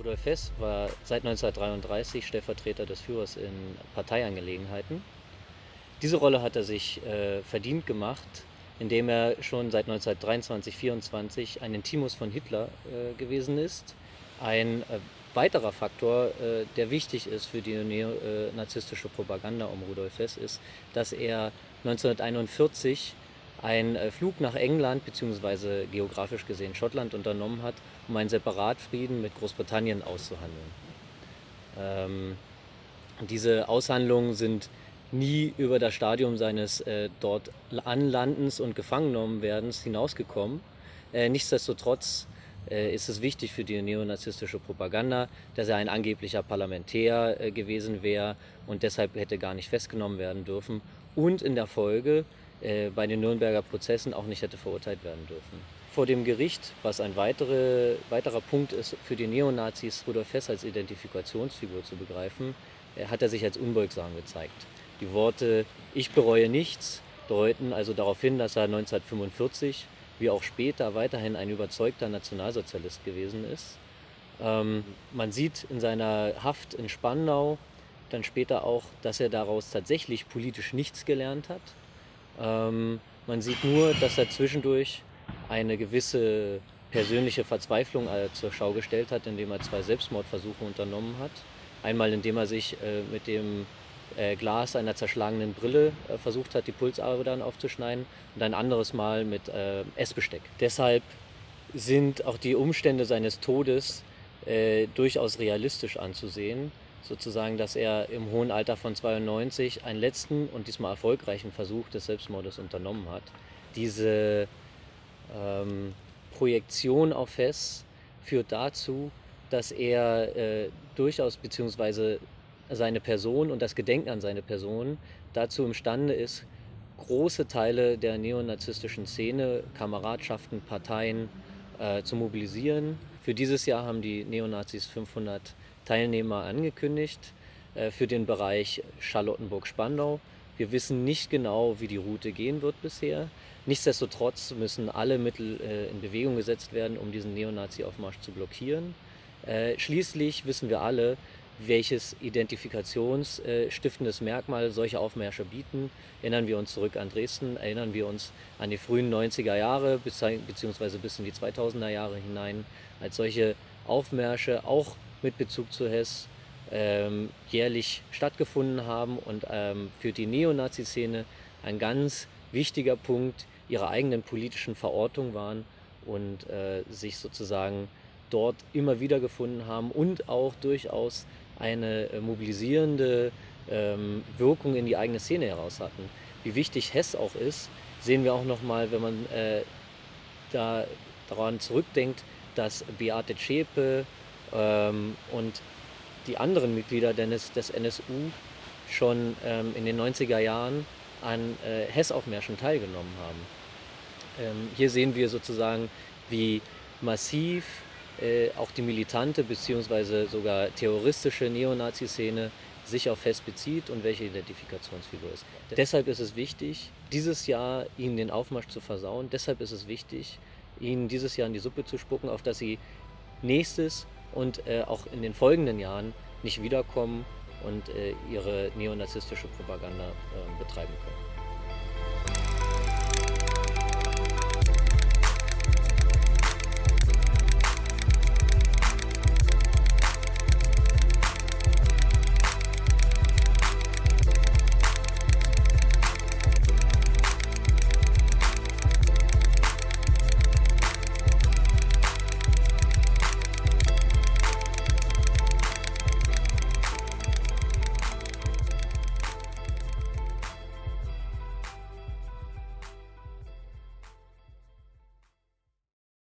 Rudolf Hess war seit 1933 Stellvertreter des Führers in Parteiangelegenheiten. Diese Rolle hat er sich äh, verdient gemacht, indem er schon seit 1923 1924 ein Intimus von Hitler äh, gewesen ist. Ein äh, weiterer Faktor, äh, der wichtig ist für die neonazistische Propaganda um Rudolf Hess, ist, dass er 1941 einen äh, Flug nach England bzw. geografisch gesehen Schottland unternommen hat, um einen Separatfrieden mit Großbritannien auszuhandeln. Ähm, diese Aushandlungen sind nie über das Stadium seines äh, dort Anlandens und Gefangennahmenwerdens hinausgekommen. Äh, nichtsdestotrotz äh, ist es wichtig für die neonazistische Propaganda, dass er ein angeblicher Parlamentär äh, gewesen wäre und deshalb hätte gar nicht festgenommen werden dürfen und in der Folge äh, bei den Nürnberger Prozessen auch nicht hätte verurteilt werden dürfen. Vor dem Gericht, was ein weitere, weiterer Punkt ist für die Neonazis, Rudolf Hess als Identifikationsfigur zu begreifen, äh, hat er sich als unbeugsam gezeigt. Die Worte Ich bereue nichts deuten also darauf hin, dass er 1945 wie auch später weiterhin ein überzeugter Nationalsozialist gewesen ist. Ähm, man sieht in seiner Haft in Spandau dann später auch, dass er daraus tatsächlich politisch nichts gelernt hat. Ähm, man sieht nur, dass er zwischendurch eine gewisse persönliche Verzweiflung äh, zur Schau gestellt hat, indem er zwei Selbstmordversuche unternommen hat. Einmal indem er sich äh, mit dem äh, Glas einer zerschlagenen Brille äh, versucht hat, die Pulsadern aufzuschneiden und ein anderes Mal mit äh, Essbesteck. Deshalb sind auch die Umstände seines Todes äh, durchaus realistisch anzusehen sozusagen, dass er im hohen Alter von 92 einen letzten und diesmal erfolgreichen Versuch des Selbstmordes unternommen hat. Diese ähm, Projektion auf Hess führt dazu, dass er äh, durchaus beziehungsweise seine Person und das Gedenken an seine Person dazu imstande ist, große Teile der neonazistischen Szene, Kameradschaften, Parteien äh, zu mobilisieren. Für dieses Jahr haben die Neonazis 500 Teilnehmer angekündigt äh, für den Bereich Charlottenburg-Spandau. Wir wissen nicht genau, wie die Route gehen wird bisher. Nichtsdestotrotz müssen alle Mittel äh, in Bewegung gesetzt werden, um diesen Neonazi-Aufmarsch zu blockieren. Äh, schließlich wissen wir alle, welches identifikationsstiftendes Merkmal solche Aufmärsche bieten. Erinnern wir uns zurück an Dresden, erinnern wir uns an die frühen 90er Jahre beziehungsweise bis in die 2000er Jahre hinein, als solche Aufmärsche auch mit Bezug zu Hess ähm, jährlich stattgefunden haben und ähm, für die Neonazi-Szene ein ganz wichtiger Punkt ihrer eigenen politischen Verortung waren und äh, sich sozusagen dort immer wieder gefunden haben und auch durchaus eine äh, mobilisierende ähm, Wirkung in die eigene Szene heraus hatten. Wie wichtig Hess auch ist, sehen wir auch nochmal, wenn man äh, da daran zurückdenkt, dass Beate Zschäpe, ähm, und die anderen Mitglieder des, des NSU schon ähm, in den 90er Jahren an äh, Hessaufmärschen teilgenommen haben. Ähm, hier sehen wir sozusagen, wie massiv äh, auch die militante bzw. sogar terroristische Neonazi-Szene sich auf Hess bezieht und welche Identifikationsfigur ist. Deshalb ist es wichtig, dieses Jahr ihnen den Aufmarsch zu versauen. Deshalb ist es wichtig, ihnen dieses Jahr in die Suppe zu spucken, auf dass sie nächstes und äh, auch in den folgenden Jahren nicht wiederkommen und äh, ihre neonazistische Propaganda äh, betreiben können.